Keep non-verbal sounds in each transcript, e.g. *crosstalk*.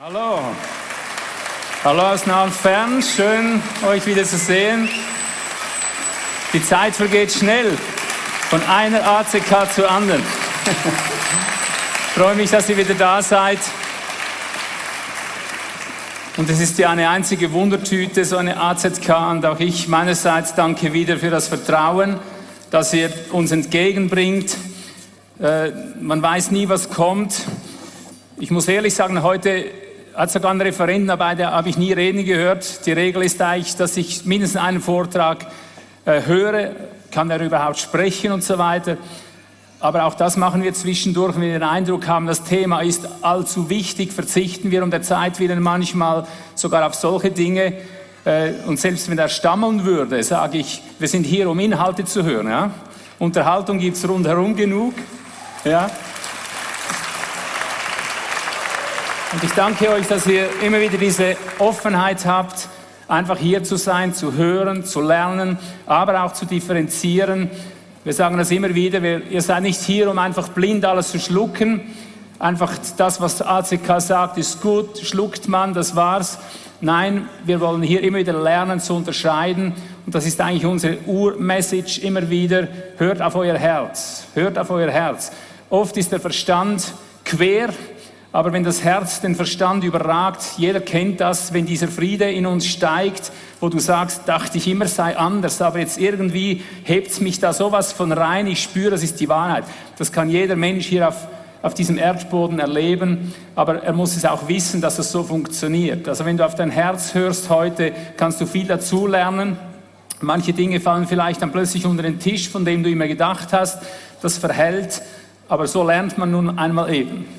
Hallo. Hallo aus nah und fern. Schön, euch wieder zu sehen. Die Zeit vergeht schnell. Von einer ACK zur anderen. ich *laughs* freue mich, dass ihr wieder da seid. Und es ist ja eine einzige Wundertüte, so eine AZK. Und auch ich meinerseits danke wieder für das Vertrauen, das ihr uns entgegenbringt. Äh, man weiß nie, was kommt. Ich muss ehrlich sagen, heute hat sogar Referenten dabei, der habe ich nie reden gehört. Die Regel ist eigentlich, dass ich mindestens einen Vortrag äh, höre, kann er überhaupt sprechen und so weiter. Aber auch das machen wir zwischendurch, wenn wir den Eindruck haben, das Thema ist allzu wichtig, verzichten wir um der Zeit willen manchmal sogar auf solche Dinge. Äh, und selbst wenn er stammeln würde, sage ich, wir sind hier, um Inhalte zu hören. Ja? Unterhaltung gibt es rundherum genug. Ja? Und ich danke euch, dass ihr immer wieder diese Offenheit habt, einfach hier zu sein, zu hören, zu lernen, aber auch zu differenzieren. Wir sagen das immer wieder, wir, ihr seid nicht hier, um einfach blind alles zu schlucken. Einfach das, was ACK sagt, ist gut, schluckt man, das war's. Nein, wir wollen hier immer wieder lernen zu unterscheiden. Und das ist eigentlich unsere Urmessage immer wieder. Hört auf euer Herz. Hört auf euer Herz. Oft ist der Verstand quer aber wenn das Herz den Verstand überragt, jeder kennt das, wenn dieser Friede in uns steigt, wo du sagst, dachte ich immer sei anders, aber jetzt irgendwie hebt mich da sowas von rein, ich spüre, das ist die Wahrheit. Das kann jeder Mensch hier auf, auf diesem Erdboden erleben, aber er muss es auch wissen, dass es so funktioniert. Also wenn du auf dein Herz hörst heute, kannst du viel dazu lernen. Manche Dinge fallen vielleicht dann plötzlich unter den Tisch, von dem du immer gedacht hast, das verhält, aber so lernt man nun einmal eben.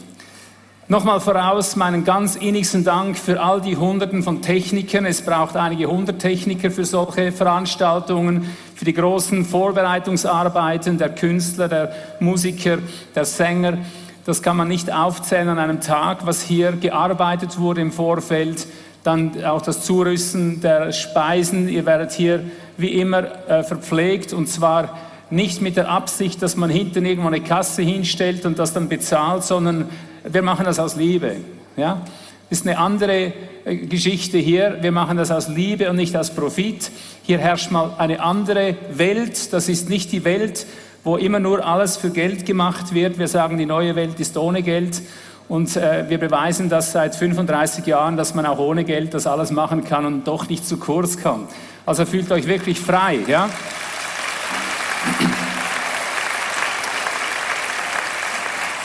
Nochmal voraus meinen ganz innigsten Dank für all die Hunderten von Technikern. Es braucht einige hundert Techniker für solche Veranstaltungen, für die großen Vorbereitungsarbeiten der Künstler, der Musiker, der Sänger. Das kann man nicht aufzählen an einem Tag, was hier gearbeitet wurde im Vorfeld. Dann auch das Zurüsten der Speisen. Ihr werdet hier wie immer äh, verpflegt und zwar nicht mit der Absicht, dass man hinten irgendwo eine Kasse hinstellt und das dann bezahlt, sondern wir machen das aus Liebe. Ja? Ist eine andere äh, Geschichte hier. Wir machen das aus Liebe und nicht aus Profit. Hier herrscht mal eine andere Welt. Das ist nicht die Welt, wo immer nur alles für Geld gemacht wird. Wir sagen, die neue Welt ist ohne Geld. Und äh, wir beweisen das seit 35 Jahren, dass man auch ohne Geld das alles machen kann und doch nicht zu kurz kommt. Also fühlt euch wirklich frei. Ja?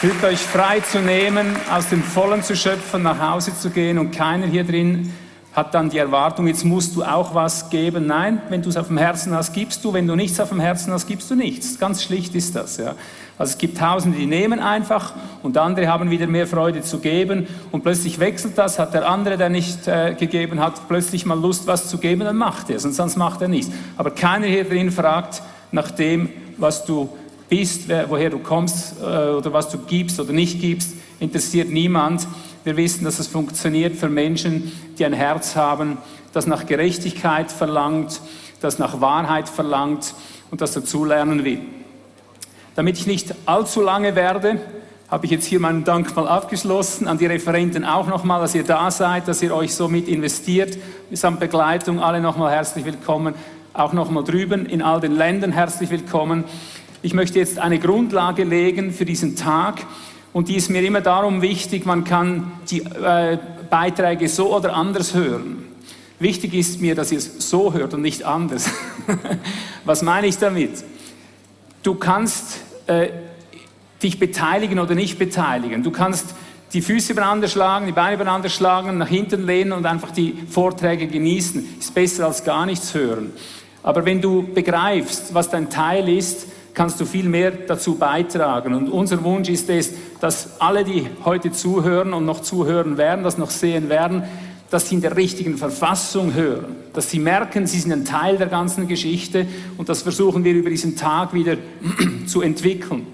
Fühlt euch frei zu nehmen, aus dem Vollen zu schöpfen, nach Hause zu gehen und keiner hier drin hat dann die Erwartung, jetzt musst du auch was geben. Nein, wenn du es auf dem Herzen hast, gibst du. Wenn du nichts auf dem Herzen hast, gibst du nichts. Ganz schlicht ist das. Ja. Also es gibt Tausende, die nehmen einfach und andere haben wieder mehr Freude zu geben und plötzlich wechselt das, hat der andere, der nicht äh, gegeben hat, plötzlich mal Lust, was zu geben, dann macht er es und sonst macht er nichts. Aber keiner hier drin fragt nach dem, was du bist, woher du kommst äh, oder was du gibst oder nicht gibst, interessiert niemand. Wir wissen, dass es funktioniert für Menschen, die ein Herz haben, das nach Gerechtigkeit verlangt, das nach Wahrheit verlangt und das dazulernen will. Damit ich nicht allzu lange werde, habe ich jetzt hier meinen Dank mal abgeschlossen. An die Referenten auch nochmal, dass ihr da seid, dass ihr euch so mit investiert. Samt Begleitung alle nochmal herzlich willkommen. Auch nochmal drüben in all den Ländern herzlich willkommen. Ich möchte jetzt eine Grundlage legen für diesen Tag und die ist mir immer darum wichtig, man kann die äh, Beiträge so oder anders hören. Wichtig ist mir, dass ihr es so hört und nicht anders. *laughs* Was meine ich damit? Du kannst äh, dich beteiligen oder nicht beteiligen. Du kannst die Füße übereinander schlagen, die Beine übereinander schlagen, nach hinten lehnen und einfach die Vorträge genießen. Ist besser als gar nichts hören. Aber wenn du begreifst, was dein Teil ist, kannst du viel mehr dazu beitragen. Und unser Wunsch ist es, dass alle, die heute zuhören und noch zuhören werden, das noch sehen werden, dass sie in der richtigen Verfassung hören, dass sie merken, sie sind ein Teil der ganzen Geschichte und das versuchen wir über diesen Tag wieder *clears throat* zu entwickeln.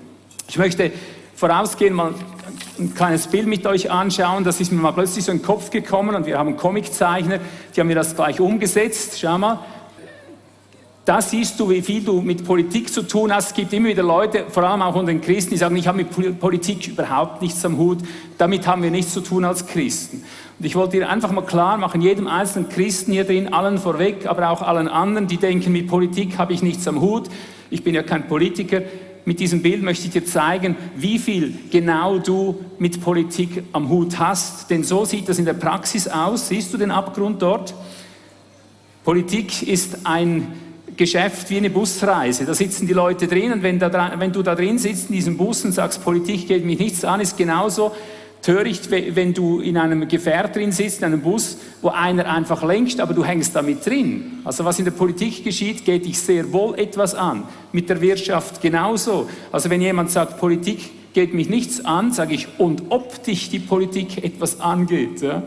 Ich möchte vorausgehen mal ein kleines Bild mit euch anschauen, das ist mir mal plötzlich so in den Kopf gekommen und wir haben Comiczeichner, die haben mir das gleich umgesetzt, schau mal, da siehst du, wie viel du mit Politik zu tun hast. Es gibt immer wieder Leute, vor allem auch unter den Christen, die sagen, ich habe mit Politik überhaupt nichts am Hut. Damit haben wir nichts zu tun als Christen. Und ich wollte dir einfach mal klar machen, jedem einzelnen Christen hier drin, allen vorweg, aber auch allen anderen, die denken, mit Politik habe ich nichts am Hut. Ich bin ja kein Politiker. Mit diesem Bild möchte ich dir zeigen, wie viel genau du mit Politik am Hut hast. Denn so sieht das in der Praxis aus. Siehst du den Abgrund dort? Politik ist ein Geschäft wie eine Busreise. Da sitzen die Leute drin und wenn, da, wenn du da drin sitzt in diesem Bus und sagst, Politik geht mich nichts an, ist genauso töricht, wenn du in einem Gefährt drin sitzt, in einem Bus, wo einer einfach lenkt, aber du hängst damit drin. Also was in der Politik geschieht, geht dich sehr wohl etwas an. Mit der Wirtschaft genauso. Also wenn jemand sagt, Politik geht mich nichts an, sage ich, und ob dich die Politik etwas angeht. Ja?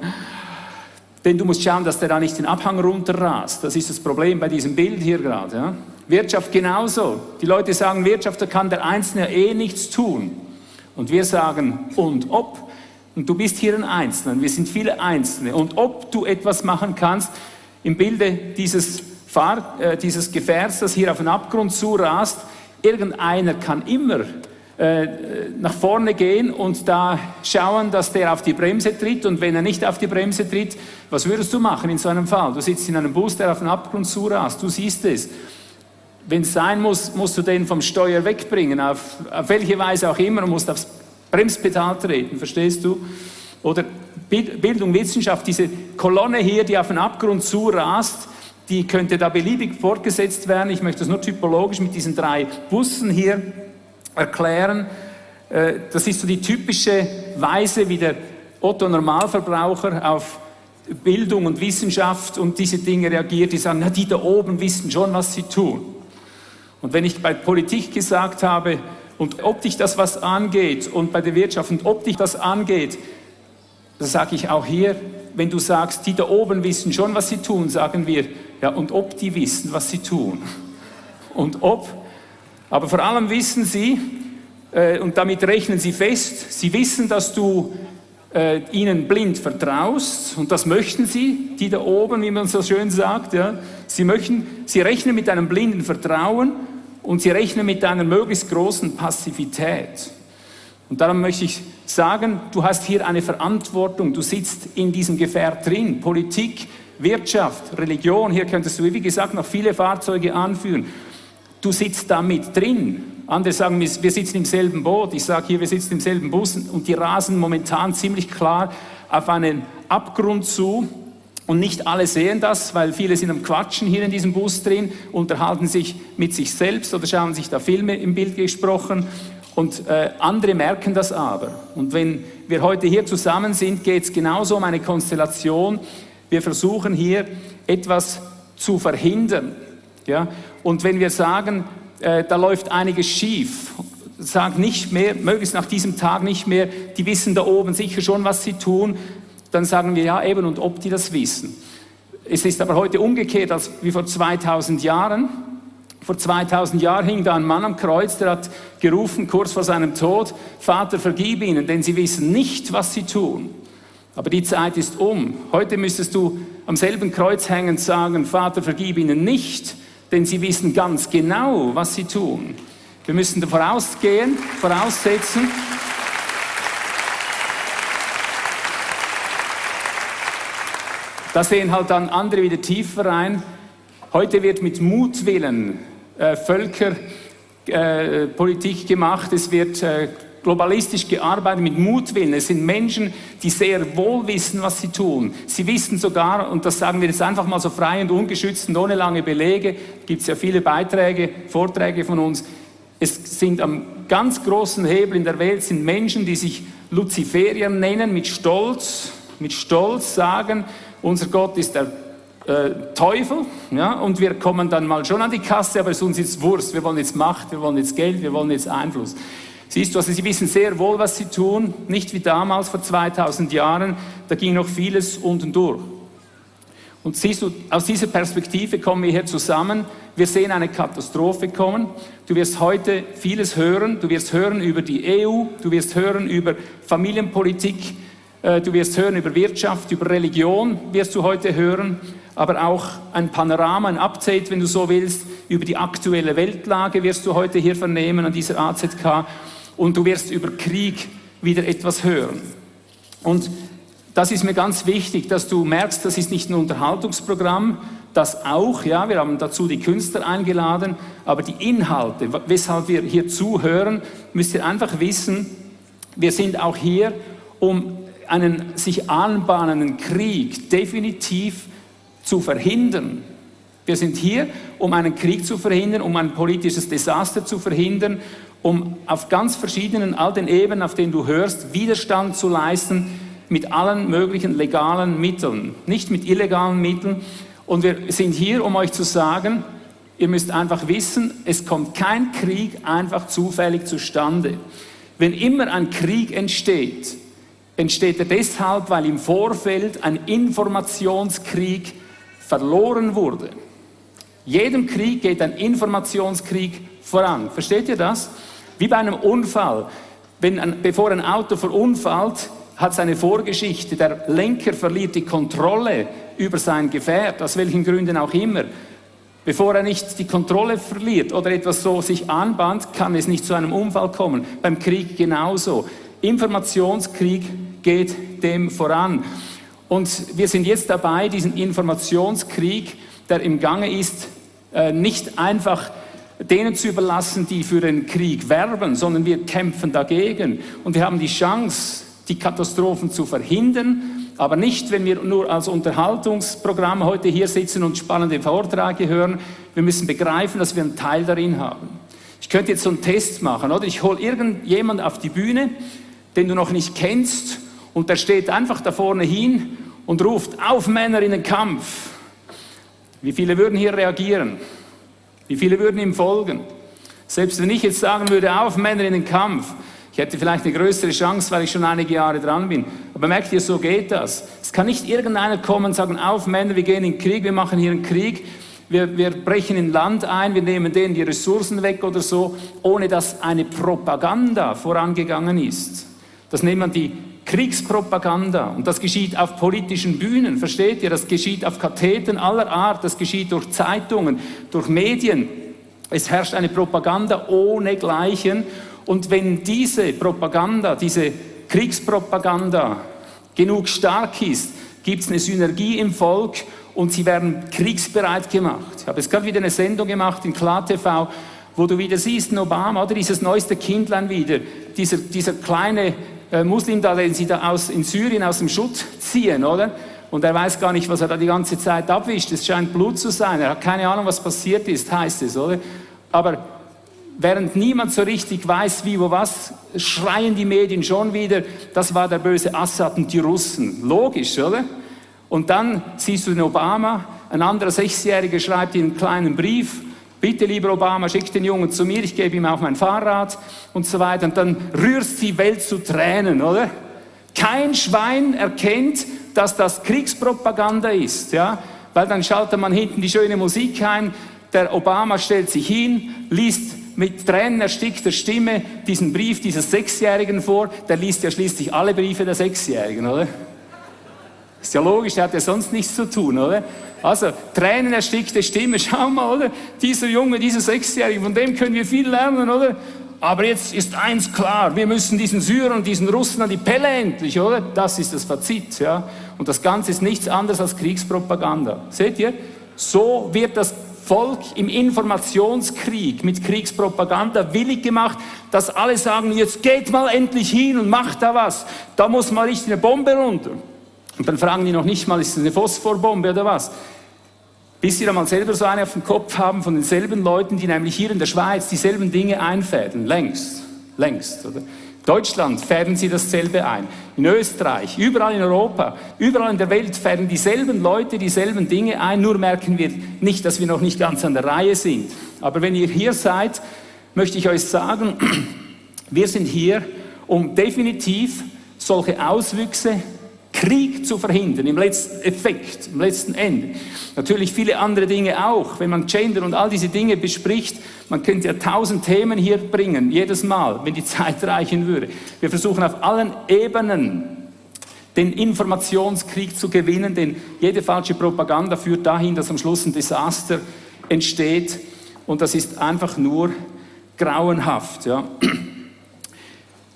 Denn du musst schauen, dass der da nicht den Abhang runterrast. Das ist das Problem bei diesem Bild hier gerade. Ja? Wirtschaft genauso. Die Leute sagen, Wirtschaft, da kann der Einzelne eh nichts tun. Und wir sagen, und ob. Und du bist hier ein Einzelner. Wir sind viele Einzelne. Und ob du etwas machen kannst, im Bilde dieses, Fahr äh, dieses Gefährts, das hier auf den Abgrund zurast, irgendeiner kann immer äh, nach vorne gehen und da schauen, dass der auf die Bremse tritt und wenn er nicht auf die Bremse tritt, was würdest du machen in so einem Fall? Du sitzt in einem Bus, der auf den Abgrund zurast, du siehst es. Wenn es sein muss, musst du den vom Steuer wegbringen, auf, auf welche Weise auch immer, und musst aufs Bremspedal treten, verstehst du? Oder Bildung, Wissenschaft, diese Kolonne hier, die auf den Abgrund zurast, die könnte da beliebig fortgesetzt werden. Ich möchte das nur typologisch mit diesen drei Bussen hier erklären. Äh, das ist so die typische Weise, wie der Otto Normalverbraucher auf Bildung und Wissenschaft und diese Dinge reagiert, die sagen, na, die da oben wissen schon, was sie tun. Und wenn ich bei Politik gesagt habe, und ob dich das was angeht, und bei der Wirtschaft, und ob dich das angeht, das sage ich auch hier, wenn du sagst, die da oben wissen schon, was sie tun, sagen wir, ja, und ob die wissen, was sie tun. Und ob aber vor allem wissen sie, äh, und damit rechnen sie fest, sie wissen, dass du äh, ihnen blind vertraust und das möchten sie, die da oben, wie man so schön sagt. Ja. Sie, möchten, sie rechnen mit einem blinden Vertrauen und sie rechnen mit einer möglichst großen Passivität. Und darum möchte ich sagen, du hast hier eine Verantwortung, du sitzt in diesem Gefährt drin, Politik, Wirtschaft, Religion, hier könntest du, wie gesagt, noch viele Fahrzeuge anführen du sitzt da mit drin. Andere sagen, wir sitzen im selben Boot. Ich sage hier, wir sitzen im selben Bus und die rasen momentan ziemlich klar auf einen Abgrund zu. Und nicht alle sehen das, weil viele sind am Quatschen hier in diesem Bus drin, unterhalten sich mit sich selbst oder schauen sich da Filme im Bild gesprochen. Und äh, andere merken das aber. Und wenn wir heute hier zusammen sind, geht es genauso um eine Konstellation. Wir versuchen hier etwas zu verhindern. Ja? Und wenn wir sagen, äh, da läuft einiges schief, sag nicht mehr, möglichst nach diesem Tag nicht mehr, die wissen da oben sicher schon, was sie tun, dann sagen wir ja eben und ob die das wissen. Es ist aber heute umgekehrt als wie vor 2000 Jahren. Vor 2000 Jahren hing da ein Mann am Kreuz, der hat gerufen, kurz vor seinem Tod, Vater, vergib ihnen, denn sie wissen nicht, was sie tun. Aber die Zeit ist um. Heute müsstest du am selben Kreuz hängend sagen, Vater, vergib ihnen nicht, denn sie wissen ganz genau, was sie tun. Wir müssen vorausgehen, voraussetzen. Da sehen halt dann andere wieder tiefer rein. Heute wird mit Mutwillen äh, Völkerpolitik äh, gemacht, es wird äh, globalistisch gearbeitet mit Mutwillen. Es sind Menschen, die sehr wohl wissen, was sie tun. Sie wissen sogar, und das sagen wir jetzt einfach mal so frei und ungeschützt und ohne lange Belege, gibt es ja viele Beiträge, Vorträge von uns, es sind am ganz großen Hebel in der Welt sind Menschen, die sich Luziferier nennen, mit Stolz, mit Stolz sagen, unser Gott ist der äh, Teufel, ja, und wir kommen dann mal schon an die Kasse, aber es ist uns jetzt Wurst, wir wollen jetzt Macht, wir wollen jetzt Geld, wir wollen jetzt Einfluss. Siehst du, also sie wissen sehr wohl, was sie tun, nicht wie damals vor 2000 Jahren, da ging noch vieles unten durch. Und siehst du, aus dieser Perspektive kommen wir hier zusammen. Wir sehen eine Katastrophe kommen. Du wirst heute vieles hören. Du wirst hören über die EU, du wirst hören über Familienpolitik, äh, du wirst hören über Wirtschaft, über Religion wirst du heute hören. aber auch ein Panorama, ein Update, wenn du so willst, über die aktuelle Weltlage wirst du heute hier vernehmen an dieser AZK und du wirst über Krieg wieder etwas hören. Und das ist mir ganz wichtig, dass du merkst, das ist nicht ein Unterhaltungsprogramm, das auch, ja, wir haben dazu die Künstler eingeladen, aber die Inhalte, weshalb wir hier zuhören, müsst ihr einfach wissen, wir sind auch hier, um einen sich anbahnenden Krieg definitiv zu verhindern. Wir sind hier, um einen Krieg zu verhindern, um ein politisches Desaster zu verhindern, um auf ganz verschiedenen, all den Ebenen, auf denen du hörst, Widerstand zu leisten mit allen möglichen legalen Mitteln, nicht mit illegalen Mitteln. Und wir sind hier, um euch zu sagen, ihr müsst einfach wissen, es kommt kein Krieg einfach zufällig zustande. Wenn immer ein Krieg entsteht, entsteht er deshalb, weil im Vorfeld ein Informationskrieg verloren wurde. Jedem Krieg geht ein Informationskrieg voran. Versteht ihr das? Wie bei einem Unfall. Wenn ein, bevor ein Auto verunfallt, hat seine Vorgeschichte. Der Lenker verliert die Kontrolle über sein Gefährt, aus welchen Gründen auch immer. Bevor er nicht die Kontrolle verliert oder etwas so sich anbahnt, kann es nicht zu einem Unfall kommen. Beim Krieg genauso. Informationskrieg geht dem voran. Und wir sind jetzt dabei, diesen Informationskrieg, der im Gange ist, äh, nicht einfach denen zu überlassen, die für den Krieg werben, sondern wir kämpfen dagegen. Und wir haben die Chance, die Katastrophen zu verhindern, aber nicht, wenn wir nur als Unterhaltungsprogramm heute hier sitzen und spannende Vorträge hören. Wir müssen begreifen, dass wir einen Teil darin haben. Ich könnte jetzt so einen Test machen, oder? Ich hole irgendjemand auf die Bühne, den du noch nicht kennst, und der steht einfach da vorne hin und ruft, auf Männer in den Kampf. Wie viele würden hier reagieren? Wie viele würden ihm folgen? Selbst wenn ich jetzt sagen würde, auf Männer in den Kampf, ich hätte vielleicht eine größere Chance, weil ich schon einige Jahre dran bin. Aber merkt ihr, so geht das. Es kann nicht irgendeiner kommen und sagen, auf Männer, wir gehen in den Krieg, wir machen hier einen Krieg, wir, wir brechen in Land ein, wir nehmen denen die Ressourcen weg oder so, ohne dass eine Propaganda vorangegangen ist. Das nennt man die Kriegspropaganda. Und das geschieht auf politischen Bühnen, versteht ihr? Das geschieht auf Katheten aller Art, das geschieht durch Zeitungen, durch Medien. Es herrscht eine Propaganda ohne Gleichen. Und wenn diese Propaganda, diese Kriegspropaganda genug stark ist, gibt es eine Synergie im Volk und sie werden kriegsbereit gemacht. Ich habe jetzt gerade wieder eine Sendung gemacht in KlarTV, wo du wieder siehst, Obama, oder dieses neueste Kindlein wieder, dieser, dieser kleine äh, Muslim da, den sie da aus, in Syrien aus dem Schutt ziehen, oder? Und er weiß gar nicht, was er da die ganze Zeit abwischt. Es scheint Blut zu sein. Er hat keine Ahnung, was passiert ist, heißt es, oder? Aber während niemand so richtig weiß, wie, wo, was, schreien die Medien schon wieder, das war der böse Assad und die Russen. Logisch, oder? Und dann siehst du den Obama, ein anderer Sechsjähriger schreibt ihm einen kleinen Brief, bitte lieber Obama, schick den Jungen zu mir, ich gebe ihm auch mein Fahrrad und so weiter. Und dann rührst die Welt zu Tränen, oder? Kein Schwein erkennt, dass das Kriegspropaganda ist, ja? Weil dann schaltet man hinten die schöne Musik ein, der Obama stellt sich hin, liest mit Tränen erstickter Stimme diesen Brief dieses Sechsjährigen vor, der liest ja schließlich alle Briefe der Sechsjährigen, oder? Ist ja logisch, der hat ja sonst nichts zu tun, oder? Also, Tränen erstickte Stimme, *laughs* schau mal, oder? Dieser Junge, dieser Sechsjährige, von dem können wir viel lernen, oder? Aber jetzt ist eins klar, wir müssen diesen Syrern und diesen Russen an die Pelle endlich, oder? Das ist das Fazit, ja? Und das Ganze ist nichts anderes als Kriegspropaganda. Seht ihr? So wird das Volk im Informationskrieg mit Kriegspropaganda willig gemacht, dass alle sagen, jetzt geht mal endlich hin und macht da was. Da muss mal richtig eine Bombe runter. Und dann fragen die noch nicht mal, ist es eine Phosphorbombe oder was? Bis sie dann mal selber so eine auf dem Kopf haben von denselben Leuten, die nämlich hier in der Schweiz dieselben Dinge einfädeln. Längst. Längst. Oder? Deutschland färben sie dasselbe ein. In Österreich, überall in Europa, überall in der Welt färben dieselben Leute dieselben Dinge ein, nur merken wir nicht, dass wir noch nicht ganz an der Reihe sind. Aber wenn ihr hier seid, möchte ich euch sagen, *clears throat* wir sind hier, um definitiv solche Auswüchse Krieg zu verhindern, im letzten Effekt, im letzten Ende. Natürlich viele andere Dinge auch. Wenn man Gender und all diese Dinge bespricht, man könnte ja tausend Themen hier bringen, jedes Mal, wenn die *laughs* Zeit reichen würde. Wir versuchen auf allen Ebenen den Informationskrieg zu gewinnen, denn jede falsche Propaganda führt dahin, dass am Schluss ein Desaster entsteht und das ist einfach nur grauenhaft. Ja. *clears throat*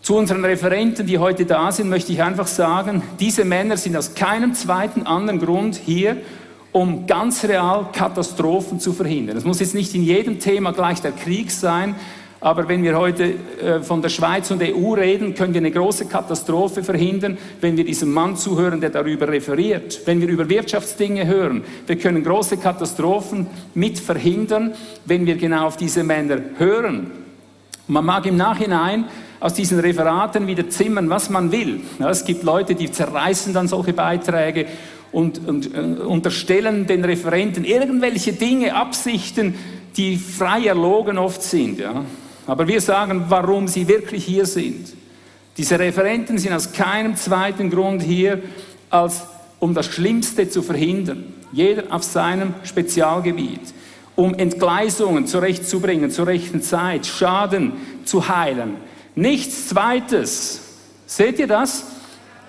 Zu unseren Referenten, die heute da sind, möchte ich einfach sagen, diese Männer sind aus keinem zweiten anderen Grund hier, um ganz real Katastrophen zu verhindern. Es muss jetzt nicht in jedem Thema gleich der Krieg sein, aber wenn wir heute äh, von der Schweiz und der EU reden, können wir eine große Katastrophe verhindern, wenn wir diesem Mann zuhören, der darüber referiert. Wenn wir über Wirtschaftsdinge hören, wir können große Katastrophen mit verhindern, wenn wir genau auf diese Männer hören. Man mag im Nachhinein aus diesen Referaten wieder zimmern, was man will. Ja, es gibt Leute, die zerreißen dann solche Beiträge und, und äh, unterstellen den Referenten irgendwelche Dinge, Absichten, die frei erlogen oft sind. Ja. Aber wir sagen, warum sie wirklich hier sind. Diese Referenten sind aus keinem zweiten Grund hier, als um das Schlimmste zu verhindern. Jeder auf seinem Spezialgebiet. Um Entgleisungen zurechtzubringen, zur rechten Zeit, Schaden zu heilen. Nichts Zweites. Seht ihr das?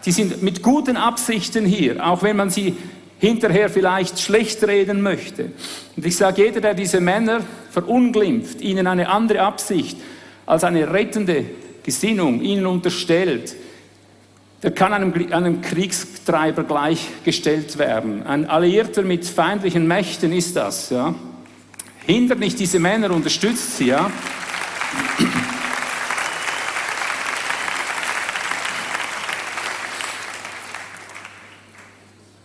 Die sind mit guten Absichten hier, auch wenn man sie hinterher vielleicht schlecht reden möchte. Und ich sage, jeder, der diese Männer verunglimpft, ihnen eine andere Absicht als eine rettende Gesinnung ihnen unterstellt, der kann einem, einem Kriegstreiber gleichgestellt werden. Ein Alliierter mit feindlichen Mächten ist das. Ja. Hindert nicht diese Männer, unterstützt sie. Ja.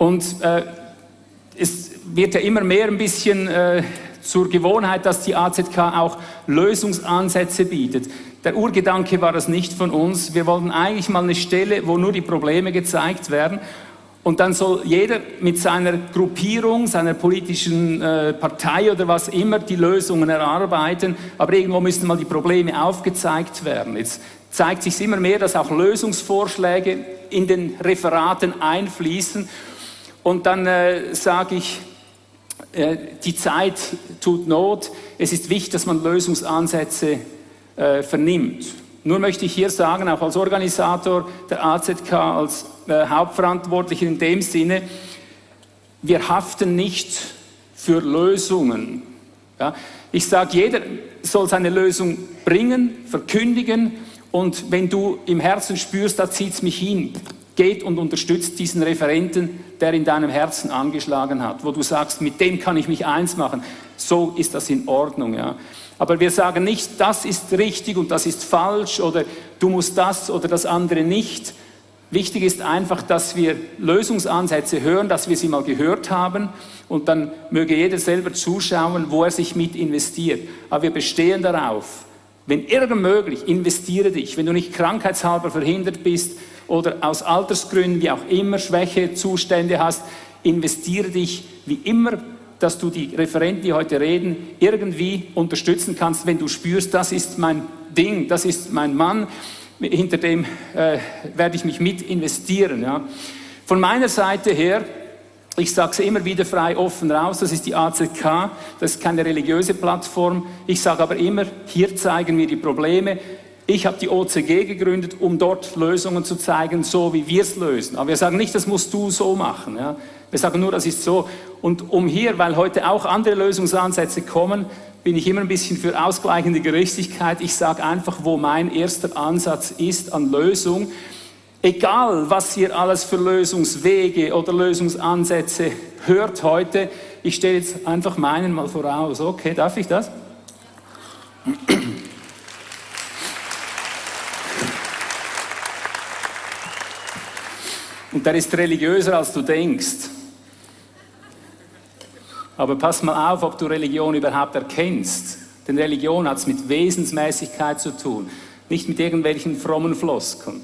Und äh, es wird ja immer mehr ein bisschen äh, zur Gewohnheit, dass die AZK auch Lösungsansätze bietet. Der Urgedanke war das nicht von uns. Wir wollten eigentlich mal eine Stelle, wo nur die Probleme gezeigt werden. Und dann soll jeder mit seiner Gruppierung, seiner politischen äh, Partei oder was immer die Lösungen erarbeiten. Aber irgendwo müssen mal die Probleme aufgezeigt werden. Jetzt zeigt sich immer mehr, dass auch Lösungsvorschläge in den Referaten einfließen. Und dann äh, sage ich, äh, die Zeit tut Not. Es ist wichtig, dass man Lösungsansätze äh, vernimmt. Nur möchte ich hier sagen, auch als Organisator der AZK, als äh, Hauptverantwortlicher in dem Sinne, wir haften nicht für Lösungen. Ja? Ich sage, jeder soll seine Lösung bringen, verkündigen und wenn du im Herzen spürst, da zieht es mich hin, geht und unterstützt diesen Referenten, der in deinem Herzen angeschlagen hat, wo du sagst, mit dem kann ich mich eins machen. So ist das in Ordnung. Ja. Aber wir sagen nicht, das ist richtig und das ist falsch oder du musst das oder das andere nicht. Wichtig ist einfach, dass wir Lösungsansätze hören, dass wir sie mal gehört haben und dann möge jeder selber zuschauen, wo er sich mit investiert. Aber wir bestehen darauf, wenn irgend möglich, investiere dich. Wenn du nicht krankheitshalber verhindert bist, oder aus Altersgründen, wie auch immer, Schwächezustände hast, investiere dich wie immer, dass du die Referenten, die heute reden, irgendwie unterstützen kannst, wenn du spürst, das ist mein Ding, das ist mein Mann, hinter dem äh, werde ich mich mit investieren. Ja. Von meiner Seite her, ich sage es immer wieder frei offen raus, das ist die AZK, das ist keine religiöse Plattform. Ich sage aber immer, hier zeigen wir die Probleme, ich habe die OCG gegründet, um dort Lösungen zu zeigen, so wie wir es lösen. Aber wir sagen nicht, das musst du so machen. Ja? Wir sagen nur, das ist so. Und um hier, weil heute auch andere Lösungsansätze kommen, bin ich immer ein bisschen für ausgleichende Gerechtigkeit. Ich sage einfach, wo mein erster Ansatz ist an Lösung. Egal, was ihr alles für Lösungswege oder Lösungsansätze hört heute, ich stelle jetzt einfach meinen mal voraus. Okay, darf ich das? Und der ist religiöser, als du denkst. Aber pass mal auf, ob du Religion überhaupt erkennst. Denn Religion hat es mit Wesensmäßigkeit zu tun, nicht mit irgendwelchen frommen Floskeln.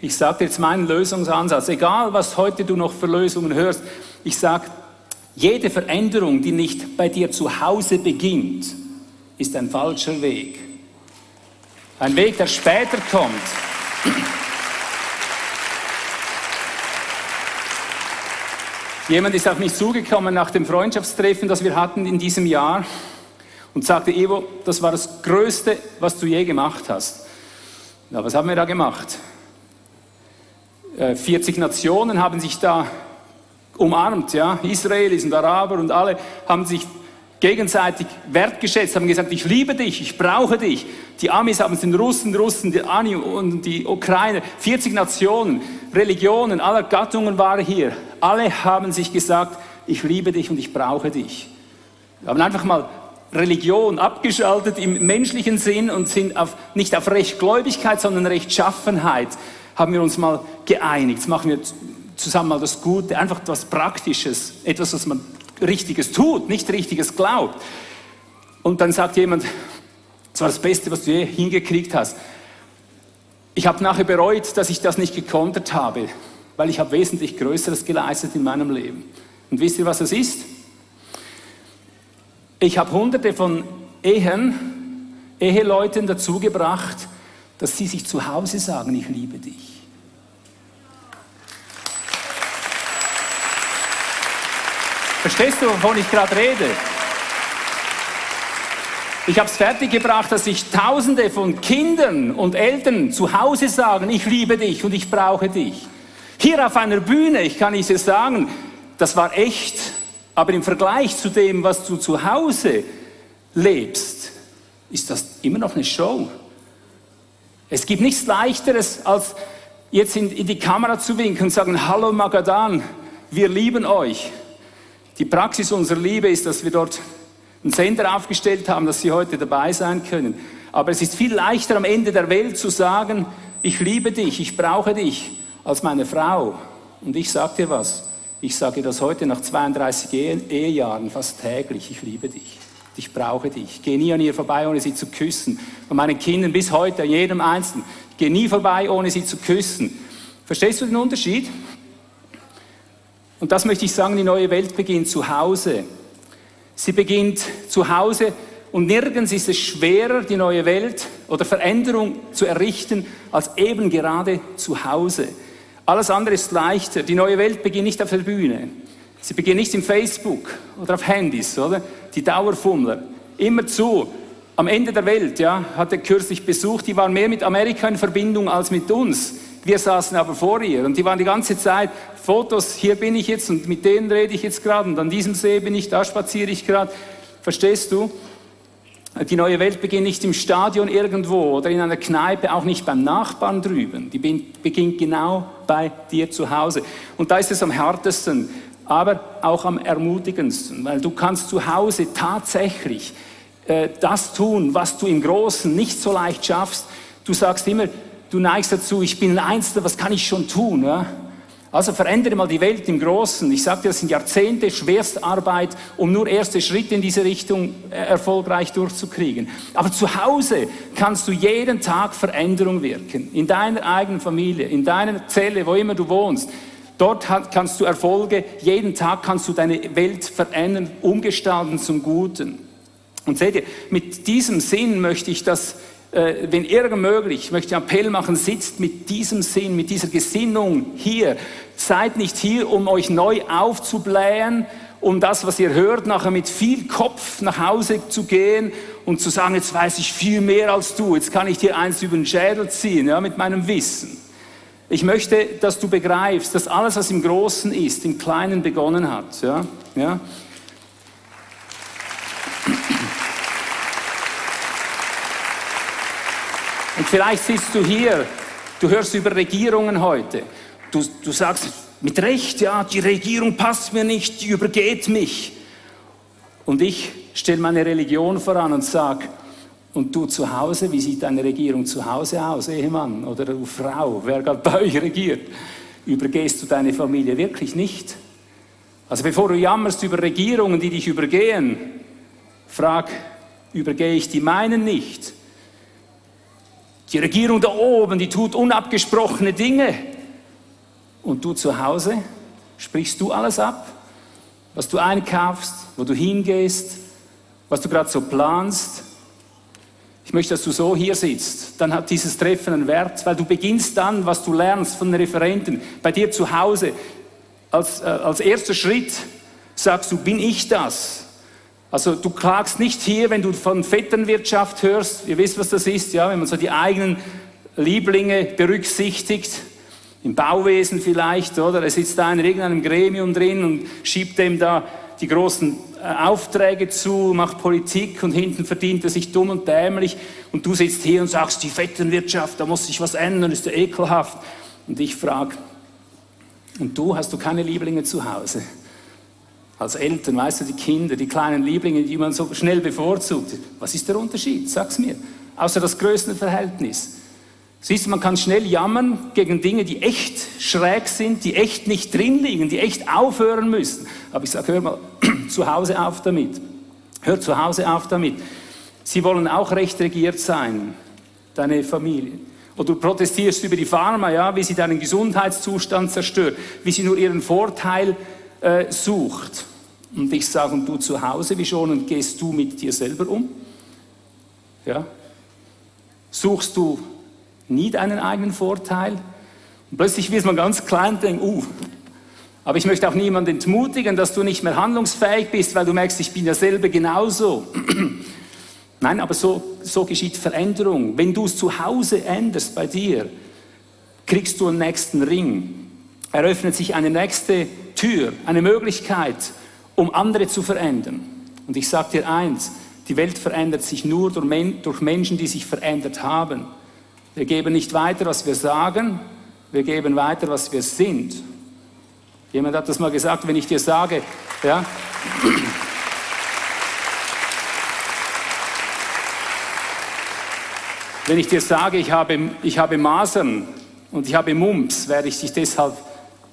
Ich sage dir jetzt meinen Lösungsansatz, egal was heute du noch für Lösungen hörst, ich sage, jede Veränderung, die nicht bei dir zu Hause beginnt, ist ein falscher Weg. Ein Weg, der später kommt. Jemand ist auf mich zugekommen nach dem Freundschaftstreffen, das wir hatten in diesem Jahr und sagte, Evo, das war das Größte, was du je gemacht hast. Ja, was haben wir da gemacht? 40 Nationen haben sich da umarmt, ja. Israelis und Araber und alle haben sich gegenseitig wertgeschätzt, haben gesagt, ich liebe dich, ich brauche dich. Die Amis haben es den Russen, Russen, die Ani und die Ukraine, 40 Nationen, Religionen aller Gattungen waren hier. Alle haben sich gesagt, ich liebe dich und ich brauche dich. Wir haben einfach mal Religion abgeschaltet im menschlichen Sinn und sind auf, nicht auf Rechtgläubigkeit, sondern Rechtschaffenheit haben wir uns mal geeinigt. Jetzt machen wir zusammen mal das Gute, einfach etwas Praktisches, etwas, was man Richtiges tut, nicht Richtiges glaubt. Und dann sagt jemand, das war das Beste, was du je hingekriegt hast. Ich habe nachher bereut, dass ich das nicht gekontert habe, weil ich habe wesentlich Größeres geleistet in meinem Leben. Und wisst ihr, was das ist? Ich habe hunderte von Ehen, Eheleuten dazu gebracht, dass sie sich zu Hause sagen, ich liebe dich. Verstehst du, wovon ich gerade rede? Ich habe es fertiggebracht, dass sich Tausende von Kindern und Eltern zu Hause sagen, ich liebe dich und ich brauche dich. Hier auf einer Bühne, ich kann es dir sagen, das war echt, aber im Vergleich zu dem, was du zu Hause lebst, ist das immer noch eine Show. Es gibt nichts Leichteres, als jetzt in, in die Kamera zu winken und sagen, hallo Magadan, wir lieben euch. Die Praxis unserer Liebe ist, dass wir dort einen Sender aufgestellt haben, dass Sie heute dabei sein können. Aber es ist viel leichter am Ende der Welt zu sagen, ich liebe dich, ich brauche dich, als meine Frau. Und ich sage dir was, ich sage das heute nach 32 Ehejahren fast täglich, ich liebe dich. Ich brauche dich. Ich gehe nie an ihr vorbei, ohne sie zu küssen. Von meinen Kindern bis heute, jedem Einzelnen. Ich gehe nie vorbei, ohne sie zu küssen. Verstehst du den Unterschied? Und das möchte ich sagen, die neue Welt beginnt zu Hause. Sie beginnt zu Hause und nirgends ist es schwerer, die neue Welt oder Veränderung zu errichten, als eben gerade zu Hause. Alles andere ist leichter. Die neue Welt beginnt nicht auf der Bühne. Sie beginnt nicht im Facebook oder auf Handys, oder? Die Dauerfummler. Immer zu. Am Ende der Welt, ja, hatte kürzlich besucht, die waren mehr mit Amerika in Verbindung als mit uns. Wir saßen aber vor ihr und die waren die ganze Zeit Fotos, hier bin ich jetzt und mit denen rede ich jetzt gerade und an diesem See bin ich, da spaziere ich gerade. Verstehst du? Die neue Welt beginnt nicht im Stadion irgendwo oder in einer Kneipe, auch nicht beim Nachbarn drüben. Die beginnt genau bei dir zu Hause. Und da ist es am härtesten, aber auch am ermutigendsten, weil du kannst zu Hause tatsächlich äh, das tun, was du im Großen nicht so leicht schaffst. Du sagst immer, du neigst dazu, ich bin ein Einzelner, was kann ich schon tun? Ja? Also verändere mal die Welt im Großen. Ich sagte, das sind Jahrzehnte Schwerstarbeit, um nur erste Schritte in diese Richtung äh, erfolgreich durchzukriegen. Aber zu Hause kannst du jeden Tag Veränderung wirken. In deiner eigenen Familie, in deiner Zelle, wo immer du wohnst. Dort kannst du Erfolge, jeden Tag kannst du deine Welt verändern, umgestalten zum Guten. Und seht ihr, mit diesem Sinn möchte ich das wenn irgend möglich, ich möchte Appell machen, sitzt mit diesem Sinn, mit dieser Gesinnung hier. Seid nicht hier, um euch neu aufzublähen, um das, was ihr hört, nachher mit viel Kopf nach Hause zu gehen und zu sagen, jetzt weiß ich viel mehr als du, jetzt kann ich dir eins über den Schädel ziehen, ja, mit meinem Wissen. Ich möchte, dass du begreifst, dass alles, was im Großen ist, im Kleinen begonnen hat. Ja, ja. Und vielleicht sitzt du hier, du hörst über Regierungen heute. Du, du sagst mit Recht, ja, die Regierung passt mir nicht, die übergeht mich. Und ich stelle meine Religion voran und sage, und du zu Hause, wie sieht deine Regierung zu Hause aus, Ehemann oder Frau, wer gerade bei euch regiert? Übergehst du deine Familie wirklich nicht? Also bevor du jammerst über Regierungen, die dich übergehen, frag, übergehe ich die meinen nicht? Die Regierung da oben, die tut unabgesprochene Dinge. Und du zu Hause, sprichst du alles ab? Was du einkaufst, wo du hingehst, was du gerade so planst? Ich möchte, dass du so hier sitzt. Dann hat dieses Treffen einen Wert, weil du beginnst dann, was du lernst von den Referenten, bei dir zu Hause. Als, äh, als erster Schritt sagst du, bin ich das? Also du klagst nicht hier, wenn du von Vetternwirtschaft hörst, ihr wisst, was das ist, ja, wenn man so die eigenen Lieblinge berücksichtigt. Im Bauwesen vielleicht, oder? Er sitzt da in irgendeinem Gremium drin und schiebt dem da die großen äh, Aufträge zu, macht Politik und hinten verdient er sich dumm und dämlich und du sitzt hier und sagst, die Vetternwirtschaft, da muss sich was ändern, ist ja ekelhaft. Und ich frage, und du, hast du keine Lieblinge zu Hause? Als Eltern, weißt du, die Kinder, die kleinen Lieblinge, die man so schnell bevorzugt. Was ist der Unterschied? Sag's mir. Außer das größte Verhältnis. Siehst du, man kann schnell jammern gegen Dinge, die echt schräg sind, die echt nicht drin liegen, die echt aufhören müssen. Aber ich sage, hör mal *clears throat* zu Hause auf damit. Hör zu Hause auf damit. Sie wollen auch recht regiert sein, deine Familie. Oder du protestierst über die Pharma, ja, wie sie deinen Gesundheitszustand zerstört, wie sie nur ihren Vorteil äh, sucht. Und ich sage, und du zu Hause, wie schon, und gehst du mit dir selber um? Ja? Suchst du nie deinen eigenen Vorteil. Und plötzlich wird man ganz klein und denkt, uh, aber ich möchte auch niemanden entmutigen, dass du nicht mehr handlungsfähig bist, weil du merkst, ich bin ja selber genauso. *clears throat* Nein, aber so, so geschieht Veränderung. Wenn du es zu Hause änderst bei dir, kriegst du einen nächsten Ring. Eröffnet sich eine nächste Tür, eine Möglichkeit, um andere zu verändern. Und ich sage dir eins, die Welt verändert sich nur durch Menschen, die sich verändert haben. Wir geben nicht weiter, was wir sagen, wir geben weiter, was wir sind. Jemand hat das mal gesagt, wenn ich dir sage, ja, wenn ich dir sage, ich habe, ich habe Masern und ich habe Mumps, werde ich dich deshalb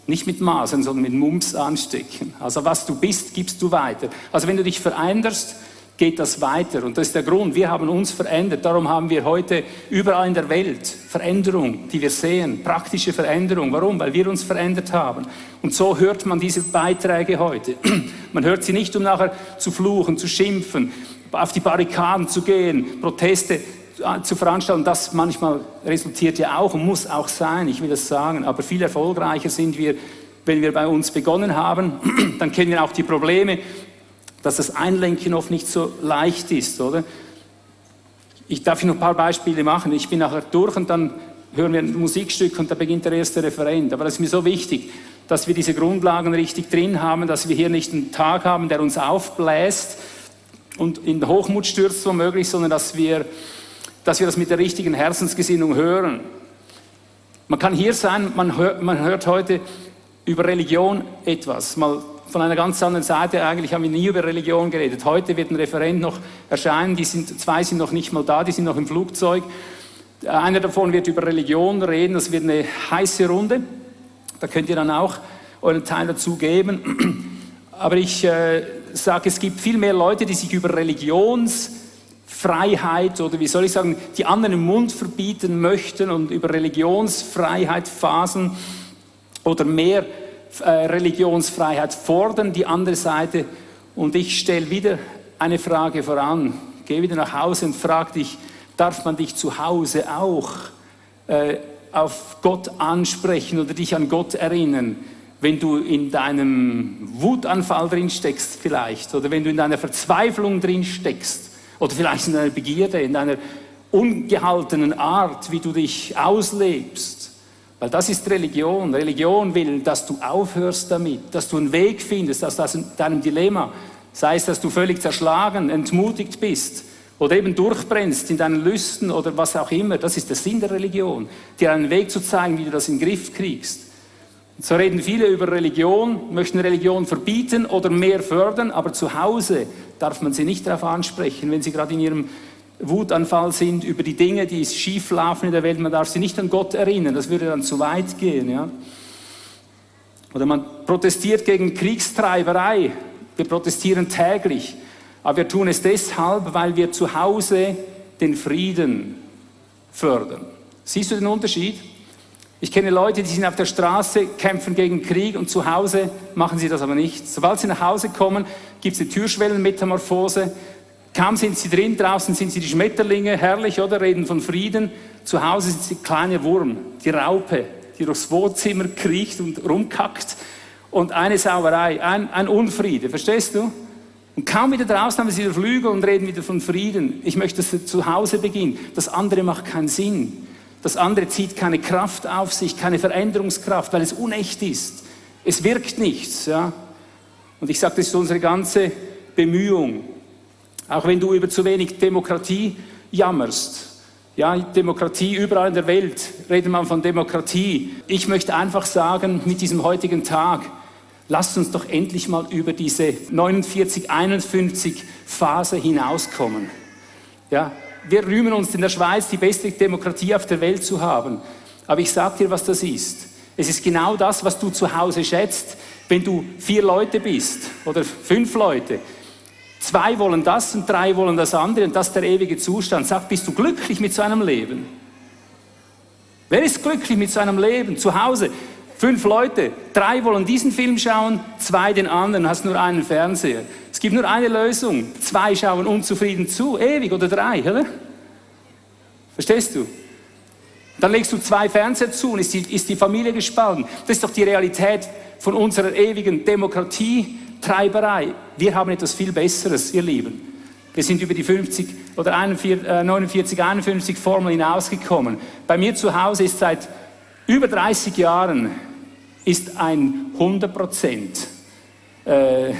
nicht mit Masern, sondern mit Mumps anstecken. Also was du bist, gibst du weiter. Also wenn du dich veränderst, geht das weiter. Und das ist der Grund. Wir haben uns verändert. Darum haben wir heute überall in der Welt Veränderung, die wir sehen, praktische Veränderung. Warum? Weil wir uns verändert haben. Und so hört man diese Beiträge heute. *clears throat* Man hört sie nicht, um nachher zu fluchen, zu schimpfen, auf die Barrikaden zu gehen, Proteste zu veranstalten. Das manchmal resultiert ja auch und muss auch sein, ich will das sagen. Aber viel erfolgreicher sind wir, wenn wir bei uns begonnen haben. *clears throat* Dann kennen wir auch die Probleme, dass das Einlenken oft nicht so leicht ist, oder? Ich darf noch ein paar Beispiele machen. Ich bin nachher durch und dann hören wir ein Musikstück und da beginnt der erste Referent. Aber das ist mir so wichtig, dass wir diese Grundlagen richtig drin haben, dass wir hier nicht einen Tag haben, der uns aufbläst und in Hochmut stürzt womöglich, sondern dass wir, dass wir das mit der richtigen Herzensgesinnung hören. Man kann hier sein, man hört, man hört heute über Religion etwas. Mal von einer ganz anderen Seite. Eigentlich haben wir nie über Religion geredet. Heute wird ein Referent noch erscheinen. Die sind, zwei sind noch nicht mal da, die sind noch im Flugzeug. Einer davon wird über Religion reden. Das wird eine heiße Runde. Da könnt ihr dann auch euren Teil dazu geben. *clears throat* Aber ich äh, sage, es gibt viel mehr Leute, die sich über Religionsfreiheit oder wie soll ich sagen, die anderen im Mund verbieten möchten und über Religionsfreiheit phasen oder mehr äh, Religionsfreiheit fordern, die andere Seite. Und ich stelle wieder eine Frage voran. Geh wieder nach Hause und frag dich, darf man dich zu Hause auch äh, auf Gott ansprechen oder dich an Gott erinnern, wenn du in deinem Wutanfall drin steckst vielleicht oder wenn du in deiner Verzweiflung drin steckst oder vielleicht in deiner Begierde, in deiner ungehaltenen Art, wie du dich auslebst. Weil das ist Religion. Religion will, dass du aufhörst damit, dass du einen Weg findest aus deinem Dilemma. Sei es, dass du völlig zerschlagen, entmutigt bist oder eben durchbrennst in deinen Lüsten oder was auch immer. Das ist der Sinn der Religion, dir einen Weg zu zeigen, wie du das in den Griff kriegst. So reden viele über Religion, möchten Religion verbieten oder mehr fördern, aber zu Hause darf man sie nicht darauf ansprechen, wenn sie gerade in ihrem Wutanfall sind über die Dinge, die schief laufen in der Welt. Man darf sie nicht an Gott erinnern, das würde dann zu weit gehen. Ja? Oder man protestiert gegen Kriegstreiberei. Wir protestieren täglich, aber wir tun es deshalb, weil wir zu Hause den Frieden fördern. Siehst du den Unterschied? Ich kenne Leute, die sind auf der Straße, kämpfen gegen Krieg und zu Hause machen sie das aber nicht. Sobald sie nach Hause kommen, gibt es eine Türschwellenmetamorphose. Kaum sind sie drin, draußen sind sie die Schmetterlinge, herrlich, oder? Reden von Frieden. Zu Hause sind sie kleine Wurm, die Raupe, die durchs Wohnzimmer kriecht und rumkackt. Und eine Sauerei, ein, ein Unfriede, verstehst du? Und kaum wieder draußen haben sie wieder Flügel und reden wieder von Frieden. Ich möchte, dass es zu Hause beginnt. Das andere macht keinen Sinn. Das andere zieht keine Kraft auf sich, keine Veränderungskraft, weil es unecht ist. Es wirkt nichts. Ja? Und ich sage, das ist unsere ganze Bemühung. Auch wenn du über zu wenig Demokratie jammerst. Ja, Demokratie überall in der Welt, reden wir von Demokratie. Ich möchte einfach sagen, mit diesem heutigen Tag, lasst uns doch endlich mal über diese 49, 51 Phase hinauskommen. Ja, wir rühmen uns in der Schweiz, die beste Demokratie auf der Welt zu haben. Aber ich sage dir, was das ist. Es ist genau das, was du zu Hause schätzt, wenn du vier Leute bist oder fünf Leute. Zwei wollen das und drei wollen das andere und das ist der ewige Zustand. Sag, bist du glücklich mit so einem Leben? Wer ist glücklich mit so einem Leben? Zu Hause, fünf Leute, drei wollen diesen Film schauen, zwei den anderen, hast nur einen Fernseher. Es gibt nur eine Lösung. Zwei schauen unzufrieden zu, ewig oder drei, oder? Verstehst du? Dann legst du zwei Fernseher zu und ist die, ist die Familie gespalten. Das ist doch die Realität von unserer ewigen Demokratie. Treiberei. Wir haben etwas viel Besseres, ihr Lieben. Wir sind über die 50 oder 41, äh, 49, 51 Formel hinausgekommen. Bei mir zu Hause ist seit über 30 Jahren ist ein 100 Prozent äh,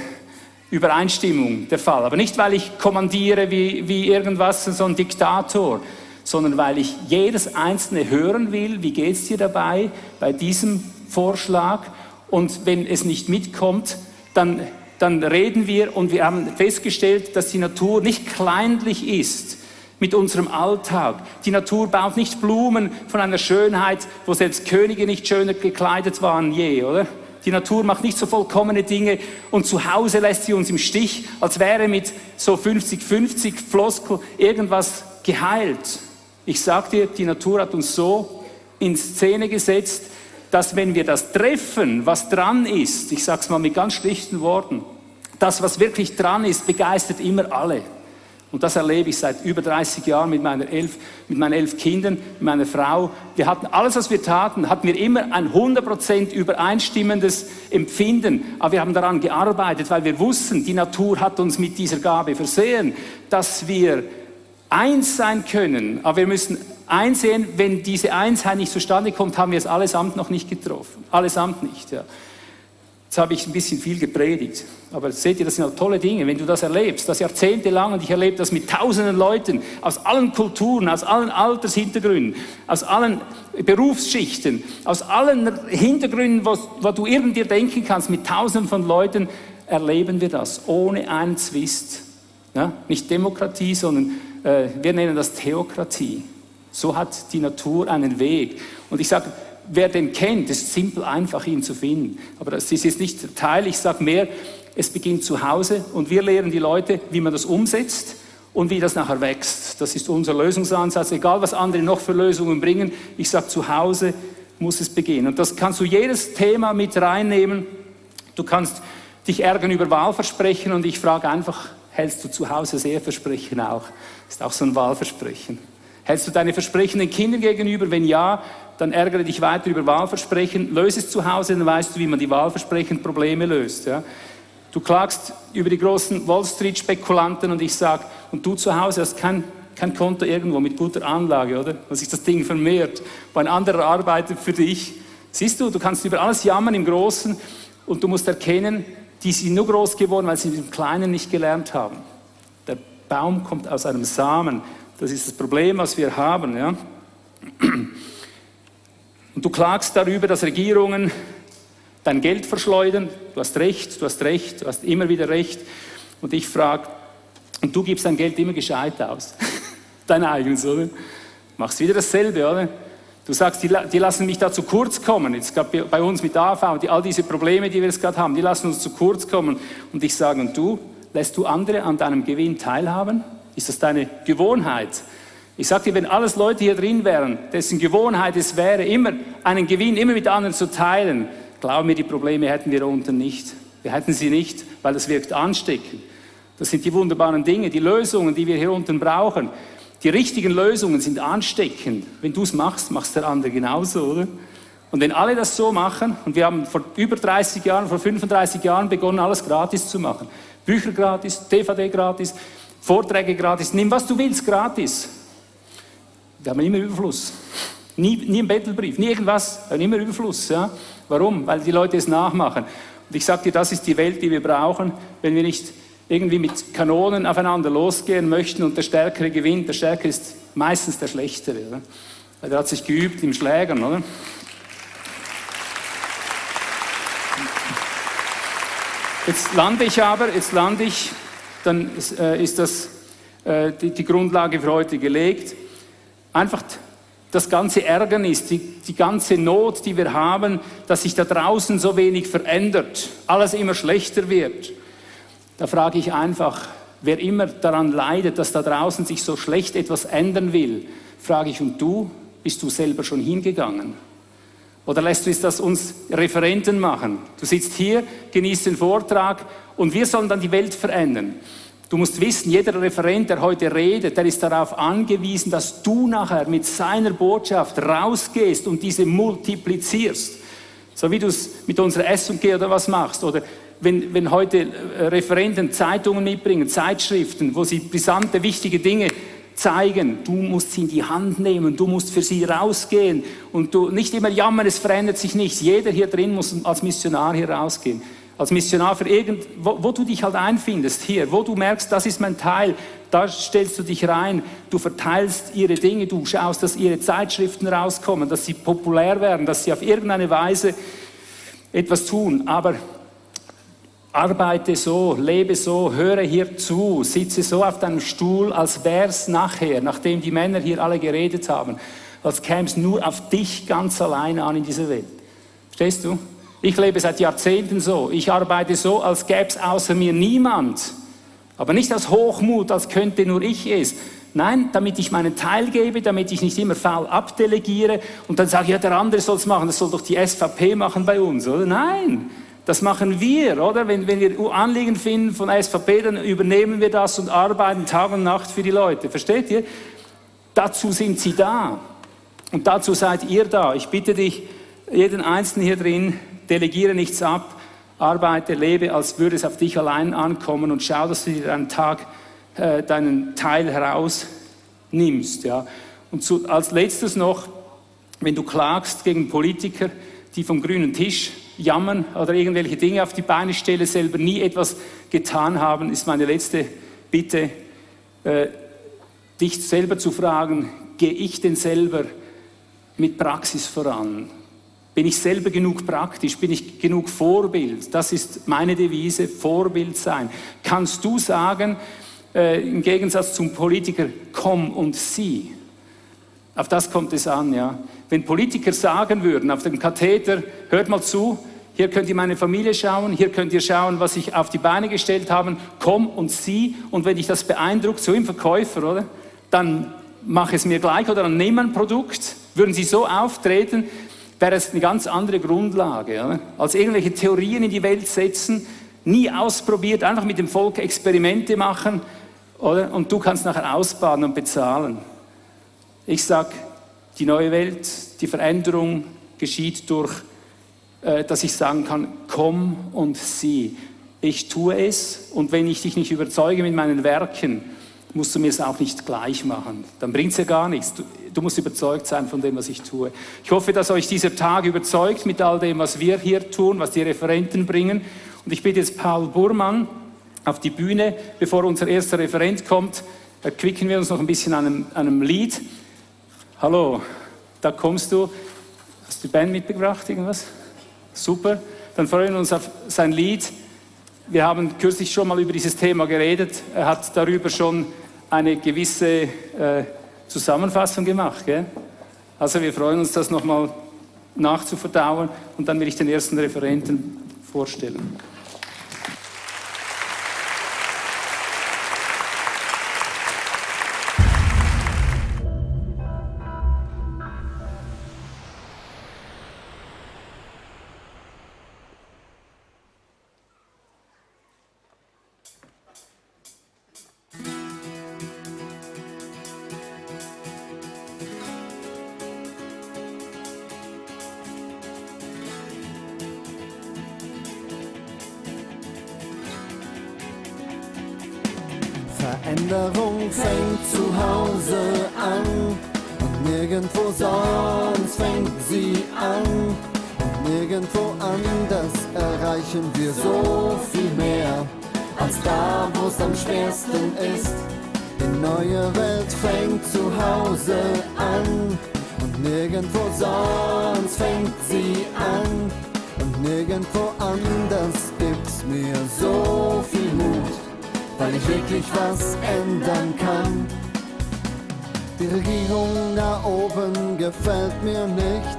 Übereinstimmung der Fall. Aber nicht, weil ich kommandiere wie, wie irgendwas, so ein Diktator, sondern weil ich jedes Einzelne hören will, wie geht es dir dabei bei diesem Vorschlag. Und wenn es nicht mitkommt, dann, dann reden wir und wir haben festgestellt, dass die Natur nicht kleinlich ist mit unserem Alltag. Die Natur baut nicht Blumen von einer Schönheit, wo selbst Könige nicht schöner gekleidet waren je, oder? Die Natur macht nicht so vollkommene Dinge und zu Hause lässt sie uns im Stich, als wäre mit so 50-50 Floskel irgendwas geheilt. Ich sag dir, die Natur hat uns so in Szene gesetzt, dass wenn wir das treffen, was dran ist, ich sage es mal mit ganz schlichten Worten, das, was wirklich dran ist, begeistert immer alle. Und das erlebe ich seit über 30 Jahren mit, meiner elf, mit meinen elf Kindern, mit meiner Frau. Wir hatten alles, was wir taten, hatten wir immer ein 100% übereinstimmendes Empfinden. Aber wir haben daran gearbeitet, weil wir wussten, die Natur hat uns mit dieser Gabe versehen, dass wir eins sein können. Aber wir müssen einsehen, wenn diese Einsheit nicht zustande kommt, haben wir es allesamt noch nicht getroffen. Allesamt nicht, ja. Jetzt habe ich ein bisschen viel gepredigt. Aber seht ihr, das sind halt tolle Dinge. Wenn du das erlebst, das jahrzehntelang, und ich erlebe das mit tausenden Leuten aus allen Kulturen, aus allen Altershintergründen, aus allen Berufsschichten, aus allen Hintergründen, wo, wo du irgendwie denken kannst, mit tausenden von Leuten erleben wir das ohne einen Zwist. Ja? Nicht Demokratie, sondern äh, wir nennen das Theokratie. So hat die Natur einen Weg. Und ich sage, wer den kennt, ist simpel einfach, ihn zu finden. Aber das ist jetzt nicht Teil. Ich sage mehr, es beginnt zu Hause und wir lehren die Leute, wie man das umsetzt und wie das nachher wächst. Das ist unser Lösungsansatz. Egal, was andere noch für Lösungen bringen, ich sage, zu Hause muss es beginnen. Und das kannst du jedes Thema mit reinnehmen. Du kannst dich ärgern über Wahlversprechen und ich frage einfach, hältst du zu Hause sehr Versprechen auch? Das ist auch so ein Wahlversprechen. Hältst du deine Versprechen den Kindern gegenüber? Wenn ja, dann ärgere dich weiter über Wahlversprechen. Löse es zu Hause, dann weißt du, wie man die Wahlversprechen-Probleme löst. Ja? Du klagst über die großen Wall Street-Spekulanten und ich sage, und du zu Hause hast kein, kein Konto irgendwo mit guter Anlage, oder? Dass sich das Ding vermehrt, wo ein anderer arbeitet für dich. Siehst du, du kannst über alles jammern im Großen und du musst erkennen, die sind nur groß geworden, weil sie im Kleinen nicht gelernt haben. Der Baum kommt aus einem Samen das ist das Problem, was wir haben. Ja? Und du klagst darüber, dass Regierungen dein Geld verschleudern. Du hast recht, du hast recht, du hast immer wieder recht. Und ich frage, und du gibst dein Geld immer gescheit aus. *laughs* dein eigenes, oder? Machst wieder dasselbe, oder? Du sagst, die, die, lassen mich da zu kurz kommen. Jetzt gerade bei uns mit AV, die, all diese Probleme, die wir jetzt gerade haben, die lassen uns zu kurz kommen. Und ich sage, und du, lässt du andere an deinem Gewinn teilhaben? Ist das deine Gewohnheit? Ich sage dir, wenn alles Leute hier drin wären, dessen Gewohnheit es wäre, immer einen Gewinn immer mit anderen zu teilen, glaub mir, die Probleme hätten wir unten nicht. Wir hätten sie nicht, weil das wirkt ansteckend. Das sind die wunderbaren Dinge, die Lösungen, die wir hier unten brauchen. Die richtigen Lösungen sind ansteckend. Wenn du es machst, machst der andere genauso, oder? Und wenn alle das so machen, und wir haben vor über 30 Jahren, vor 35 Jahren begonnen, alles gratis zu machen. Bücher gratis, DVD gratis, Vorträge gratis, nimm was du willst gratis. Wir haben immer Überfluss. Nie, nie ein Bettelbrief, nie irgendwas, immer Überfluss. Ja? Warum? Weil die Leute es nachmachen. Und ich sage dir, das ist die Welt, die wir brauchen, wenn wir nicht irgendwie mit Kanonen aufeinander losgehen möchten und der Stärkere gewinnt. Der Stärkere ist meistens der Schlechtere. Oder? Weil der hat sich geübt im Schlägern, oder? Jetzt lande ich aber, jetzt lande ich, dann ist, äh, ist das äh, die, die, Grundlage für heute gelegt. Einfach das ganze Ärgernis, die, die ganze Not, die wir haben, dass sich da draußen so wenig verändert, alles immer schlechter wird. Da frage ich einfach, wer immer daran leidet, dass da draußen sich so schlecht etwas ändern will, frage ich, und du, bist du selber schon hingegangen? Oder lässt du es das uns Referenten machen? Du sitzt hier, genießt den Vortrag und wir sollen dann die Welt verändern. Du musst wissen, jeder Referent, der heute redet, der ist darauf angewiesen, dass du nachher mit seiner Botschaft rausgehst und diese multiplizierst. So wie du es mit unserer S&G oder was machst. Oder wenn, wenn heute äh, Referenten Zeitungen mitbringen, Zeitschriften, wo sie brisante, wichtige Dinge zeigen, du musst sie in die Hand nehmen, du musst für sie rausgehen und du nicht immer jammern, es verändert sich nichts. Jeder hier drin muss als Missionar hier rausgehen. Als Missionar für irgend, wo, wo du dich halt einfindest, hier, wo du merkst, das ist mein Teil, da stellst du dich rein, du verteilst ihre Dinge, du schaust, dass ihre Zeitschriften rauskommen, dass sie populär werden, dass sie auf irgendeine Weise etwas tun. Aber Arbeite so, lebe so, höre hier zu, sitze so auf deinem Stuhl, als wär's nachher, nachdem die Männer hier alle geredet haben, als käme es nur auf dich ganz alleine an in dieser Welt. Verstehst du? Ich lebe seit Jahrzehnten so. Ich arbeite so, als gäbe es außer mir niemand. Aber nicht aus Hochmut, als könnte nur ich es. Nein, damit ich meinen Teil gebe, damit ich nicht immer faul abdelegiere und dann sage, ja, der andere soll es machen, das soll doch die SVP machen bei uns, oder? Nein, das machen wir, oder? Wenn, wenn wir Anliegen finden von SVP, dann übernehmen wir das und arbeiten Tag und Nacht für die Leute. Versteht ihr? Dazu sind sie da. Und dazu seid ihr da. Ich bitte dich, jeden Einzelnen hier drin, delegiere nichts ab, arbeite, lebe, als würde es auf dich allein ankommen und schau, dass du dir einen Tag äh, deinen Teil herausnimmst. Ja? Und zu, als letztes noch, wenn du klagst gegen Politiker, die vom grünen Tisch jammern oder irgendwelche Dinge auf die Beine stelle, selber nie etwas getan haben, ist meine letzte Bitte, äh, dich selber zu fragen, gehe ich denn selber mit Praxis voran? Bin ich selber genug praktisch? Bin ich genug Vorbild? Das ist meine Devise, Vorbild sein. Kannst du sagen, äh, im Gegensatz zum Politiker, komm und sieh? Auf das kommt es an, ja. Wenn Politiker sagen würden auf dem Katheter, hört mal zu, hier könnt ihr meine Familie schauen, hier könnt ihr schauen, was ich auf die Beine gestellt habe, komm und sieh. Und wenn dich das beeindruckt, so im Verkäufer, oder? Dann mach es mir gleich oder dann nimm ein Produkt. Würden sie so auftreten, wäre es eine ganz andere Grundlage. Oder? Als irgendwelche Theorien in die Welt setzen, nie ausprobiert, einfach mit dem Volk Experimente machen, oder? Und du kannst nachher ausbaden und bezahlen. Ich sage, die neue Welt, die Veränderung geschieht durch äh, dass ich sagen kann, komm und sieh. Ich tue es und wenn ich dich nicht überzeuge mit meinen Werken, musst du mir es auch nicht gleich machen. Dann bringt es ja gar nichts. Du, du, musst überzeugt sein von dem, was ich tue. Ich hoffe, dass euch dieser Tag überzeugt mit all dem, was wir hier tun, was die Referenten bringen. Und ich bitte jetzt Paul Burmann auf die Bühne, bevor unser erster Referent kommt. Quicken wir uns noch ein bisschen an einem, einem Lied. Hallo, da kommst du. Hast du die Band mitgebracht, irgendwas? Super. Dann freuen wir uns auf sein Lied. Wir haben kürzlich schon mal über dieses Thema geredet. Er hat darüber schon eine gewisse äh, Zusammenfassung gemacht. Gell? Also wir freuen uns, das nochmal nachzuverdauen und dann will ich den ersten Referenten vorstellen. Sie an. Und nirgendwo anders gibt's mir so viel Mut, weil ich wirklich was ändern kann. Die Regierung da oben gefällt mir nicht,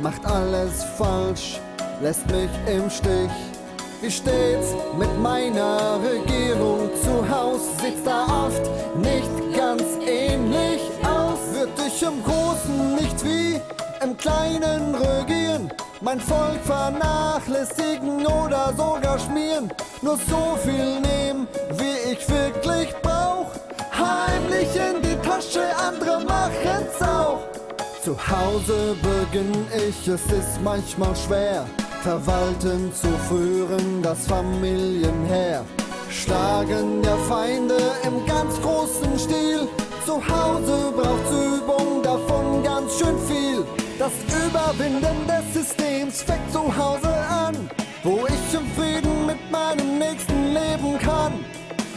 macht alles falsch, lässt mich im Stich. Wie steht's mit meiner Regierung zu Haus? Sieht's da oft nicht ganz ähnlich aus? Wird ich im Großen nicht wie im Kleinen regieren? Mein Volk vernachlässigen oder sogar schmieren? Nur so viel nehmen, wie ich wirklich brauch? Heimlich in die Tasche, andere machen's auch. Zu Hause beginn ich, es ist manchmal schwer, Verwalten zu führen, das Familienheer. Schlagen der Feinde im ganz großen Stil. Zu Hause braucht's Übung, davon ganz schön viel. Das Überwinden des Systems fängt zu Hause an, wo ich im Frieden mit meinem Nächsten leben kann.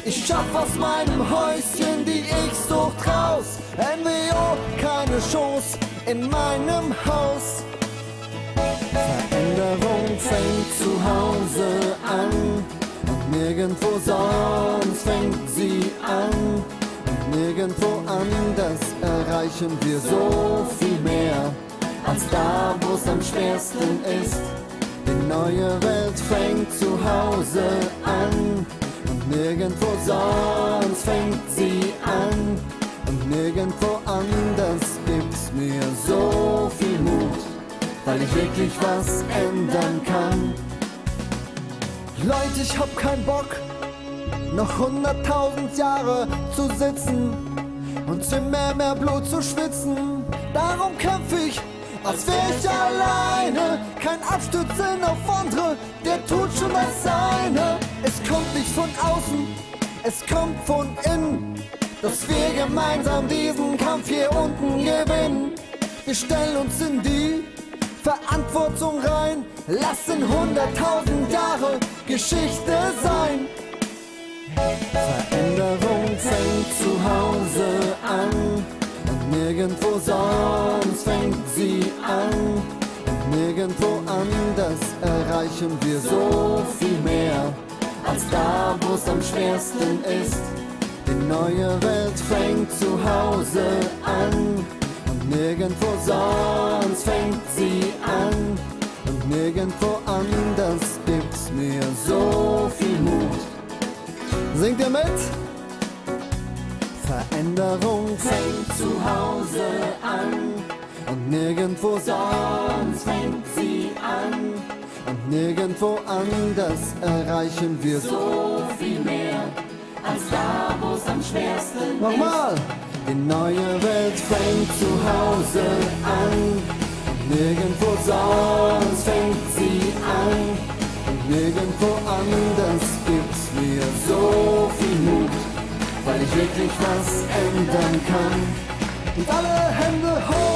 Ich schaff aus meinem Häuschen die Ich-Sucht raus. NWO, keine Chance in meinem Haus. Veränderung fängt zu Hause an und nirgendwo sonst fängt sie an. Und nirgendwo anders erreichen wir so viel mehr, als da, wo es am schwersten ist. Die neue Welt fängt zu Hause an und nirgendwo sonst fängt sie an. Und nirgendwo anders gibt's mir so viel Mut, weil ich wirklich was ändern kann. Leute, ich hab keinen Bock, noch hunderttausend Jahre zu sitzen und immer mehr Blut zu schwitzen. Darum kämpf ich, als wär ich alleine. Kein Abstützen auf andere, der tut schon das Seine. Es kommt nicht von außen, es kommt von innen. Dass wir gemeinsam diesen Kampf hier unten gewinnen. Wir stellen uns in die Verantwortung rein, lassen hunderttausend Jahre Geschichte sein. Veränderung fängt zu Hause an nirgendwo sonst fängt sie an. Und nirgendwo anders erreichen wir so viel mehr, als da, wo es am schwersten ist. Die neue Welt fängt zu Hause an und nirgendwo sonst fängt sie an. Und nirgendwo anders gibt's mir so viel Mut. Singt ihr mit? Veränderung fängt zu Hause an und nirgendwo sonst fängt sie an. Und nirgendwo anders erreichen wir so viel mehr, als da, wo es am schwersten Nochmal! Die neue Welt fängt zu Hause an und nirgendwo sonst fängt sie an. Und nirgendwo anders gibt's mir so viel weil ich wirklich was ändern kann. Und alle Hände hoch!